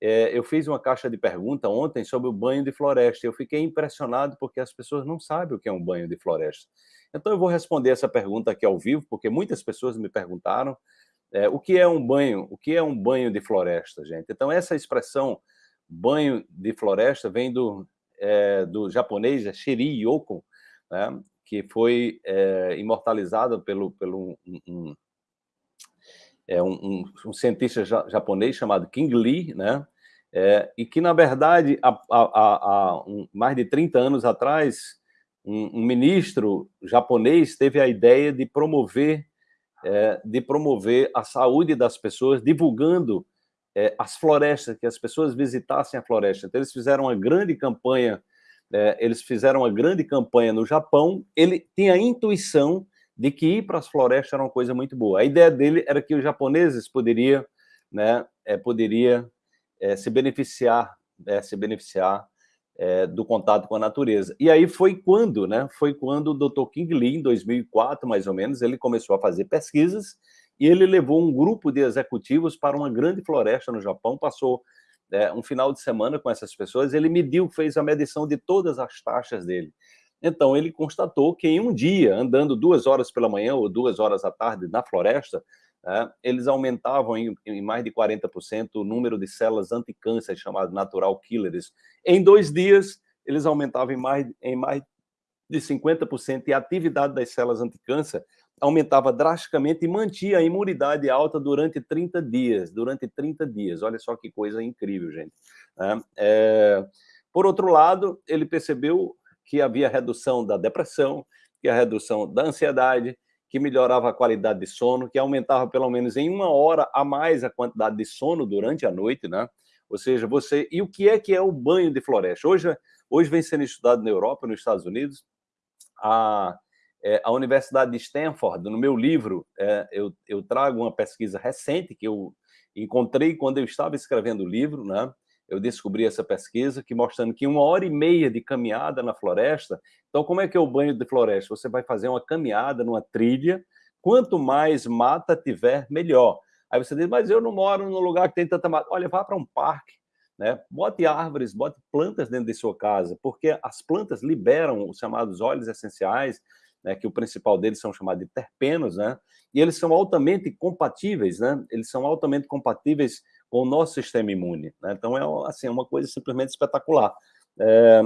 é, eu fiz uma caixa de pergunta ontem sobre o banho de floresta. Eu fiquei impressionado porque as pessoas não sabem o que é um banho de floresta. Então eu vou responder essa pergunta aqui ao vivo, porque muitas pessoas me perguntaram é, o que é um banho, o que é um banho de floresta, gente. Então essa expressão banho de floresta vem do, é, do japonês é Shiri Yoko, né, que foi imortalizado pelo, pelo um, um, é, um, um, cientista japonês chamado King Lee, né, é, e que, na verdade, há, há, há um, mais de 30 anos atrás, um, ministro japonês teve a ideia de promover, é, de promover a saúde das pessoas, divulgando é, as florestas, que as pessoas visitassem a floresta. Então, eles fizeram uma grande campanha, é, eles fizeram uma grande campanha no Japão, ele tinha a intuição de que ir para as florestas era uma coisa muito boa. A ideia dele era que os japoneses poderiam, né, é, poderia é, se beneficiar, é, se beneficiar é, do contato com a natureza. E aí foi quando, né, foi quando o Dr. King Lee, em 2004, mais ou menos, ele começou a fazer pesquisas e ele levou um grupo de executivos para uma grande floresta no Japão, passou é, um final de semana com essas pessoas, ele mediu, fez a medição de todas as taxas dele. Então, ele constatou que em um dia, andando duas horas pela manhã ou duas horas à tarde na floresta, é, eles aumentavam em, em, mais de 40% o número de células anticâncer, chamadas natural killers. Em dois dias, eles aumentavam em mais, em mais de 50% e a atividade das células anticâncer aumentava drasticamente e mantinha a imunidade alta durante 30 dias, durante 30 dias. Olha só que coisa incrível, gente. É, é, por outro lado, ele percebeu que havia redução da depressão, que a redução da ansiedade, que melhorava a qualidade de sono, que aumentava pelo menos em uma hora a mais a quantidade de sono durante a noite, né? Ou seja, você... E o que é que é o banho de floresta? Hoje, hoje vem sendo estudado na Europa, nos Estados Unidos, a é, a Universidade de Stanford, no meu livro, é, eu, eu, trago uma pesquisa recente que eu encontrei quando eu estava escrevendo o livro, né? Eu descobri essa pesquisa, que mostrando que uma hora e meia de caminhada na floresta, então como é que é o banho de floresta? Você vai fazer uma caminhada numa trilha, quanto mais mata tiver, melhor. Aí você diz, mas eu não moro num lugar que tem tanta mata. Olha, vá para um parque, né? bote árvores, bote plantas dentro de sua casa, porque as plantas liberam os chamados óleos essenciais, né, que o principal deles são chamados de terpenos, né, e eles são altamente compatíveis, né, eles são altamente compatíveis com o nosso sistema imune. Né, então, é assim, é uma coisa simplesmente espetacular. É,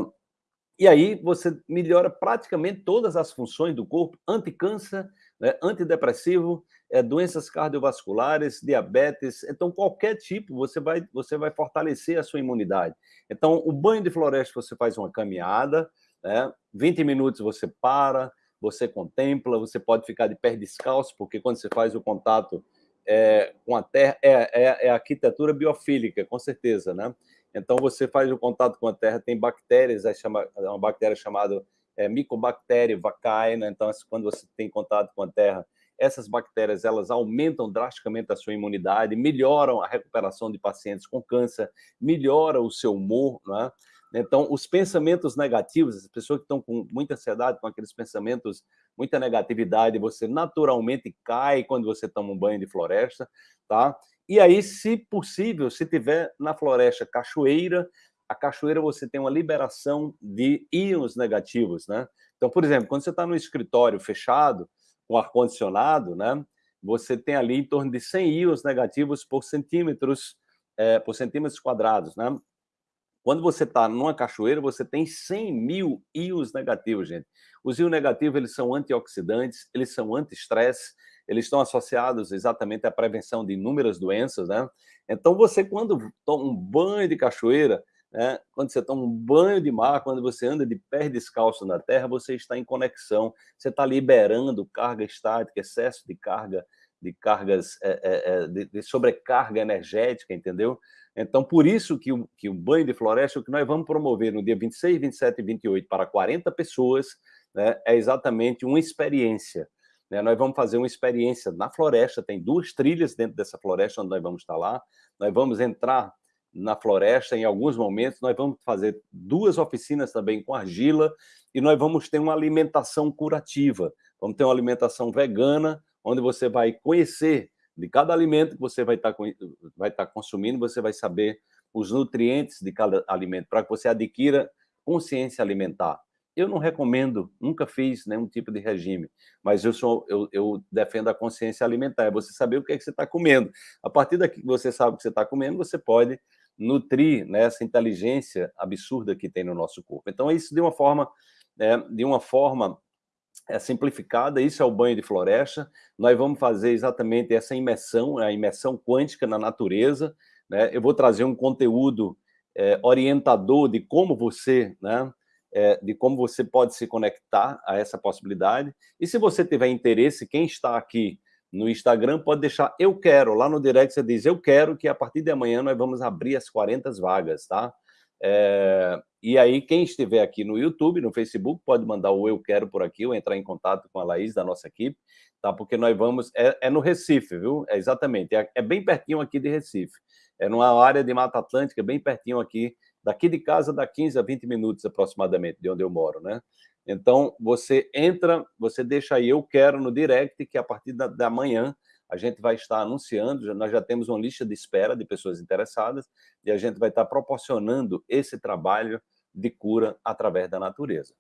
e aí você melhora praticamente todas as funções do corpo, anticâncer, né, antidepressivo, é, doenças cardiovasculares, diabetes, então qualquer tipo você vai, você vai fortalecer a sua imunidade. Então o banho de floresta você faz uma caminhada, né, 20 minutos você para, você contempla, você pode ficar de pé descalço, porque quando você faz o contato é, com a terra, é, é, é arquitetura biofílica, com certeza, né? Então, você faz o contato com a terra, tem bactérias, é chama, é uma bactéria chamada é, Mycobacterium vaccae, né? então, quando você tem contato com a terra, essas bactérias, elas aumentam drasticamente a sua imunidade, melhoram a recuperação de pacientes com câncer, melhora o seu humor, né? Então, os pensamentos negativos, as pessoas que estão com muita ansiedade, com aqueles pensamentos, muita negatividade, você naturalmente cai quando você toma um banho de floresta, tá? E aí, se possível, se tiver na floresta cachoeira, a cachoeira você tem uma liberação de íons negativos, né? Então, por exemplo, quando você está no escritório fechado, com ar-condicionado, né? Você tem ali em torno de 100 íons negativos por centímetros, é, por centímetros quadrados, né? Quando você está numa cachoeira, você tem 100 mil íons negativos, gente. Os íons negativos, eles são antioxidantes, eles são anti-estresse, eles estão associados exatamente à prevenção de inúmeras doenças, né? Então, você, quando toma um banho de cachoeira, né? quando você toma um banho de mar, quando você anda de pé descalço na terra, você está em conexão, você está liberando carga estática, excesso de carga, de cargas, é, é, de, de sobrecarga energética, entendeu? Então, por isso que o, que o banho de floresta, o que nós vamos promover no dia 26, 27 e 28 para 40 pessoas, né, é exatamente uma experiência. Né? Nós vamos fazer uma experiência na floresta, tem duas trilhas dentro dessa floresta onde nós vamos estar lá, nós vamos entrar na floresta em alguns momentos, nós vamos fazer duas oficinas também com argila e nós vamos ter uma alimentação curativa, vamos ter uma alimentação vegana, onde você vai conhecer de cada alimento que você vai estar, vai estar consumindo, você vai saber os nutrientes de cada alimento, para que você adquira consciência alimentar. Eu não recomendo, nunca fiz nenhum tipo de regime, mas eu, sou, eu, eu defendo a consciência alimentar, é você saber o que, é que você está comendo. A partir daqui que você sabe o que você está comendo, você pode nutrir né, essa inteligência absurda que tem no nosso corpo. Então, isso de uma forma, é, de uma forma é, simplificada, isso é o banho de floresta, nós vamos fazer exatamente essa imersão, a imersão quântica na natureza, né? eu vou trazer um conteúdo é, orientador de como você, né, é, de como você pode se conectar a essa possibilidade. E se você tiver interesse, quem está aqui no Instagram pode deixar eu quero, lá no direct você diz eu quero que a partir de amanhã nós vamos abrir as 40 vagas, tá? É, e aí quem estiver aqui no YouTube, no Facebook, pode mandar o eu quero por aqui ou entrar em contato com a Laís da nossa equipe, tá? Porque nós vamos, é, é no Recife, viu? É exatamente, é, é bem pertinho aqui de Recife. É numa área de Mata Atlântica, bem pertinho aqui Daqui de casa dá 15 a 20 minutos aproximadamente de onde eu moro, né? Então, você entra, você deixa aí, eu quero no direct, que a partir da, da manhã a gente vai estar anunciando, nós já temos uma lista de espera de pessoas interessadas e a gente vai estar proporcionando esse trabalho de cura através da natureza.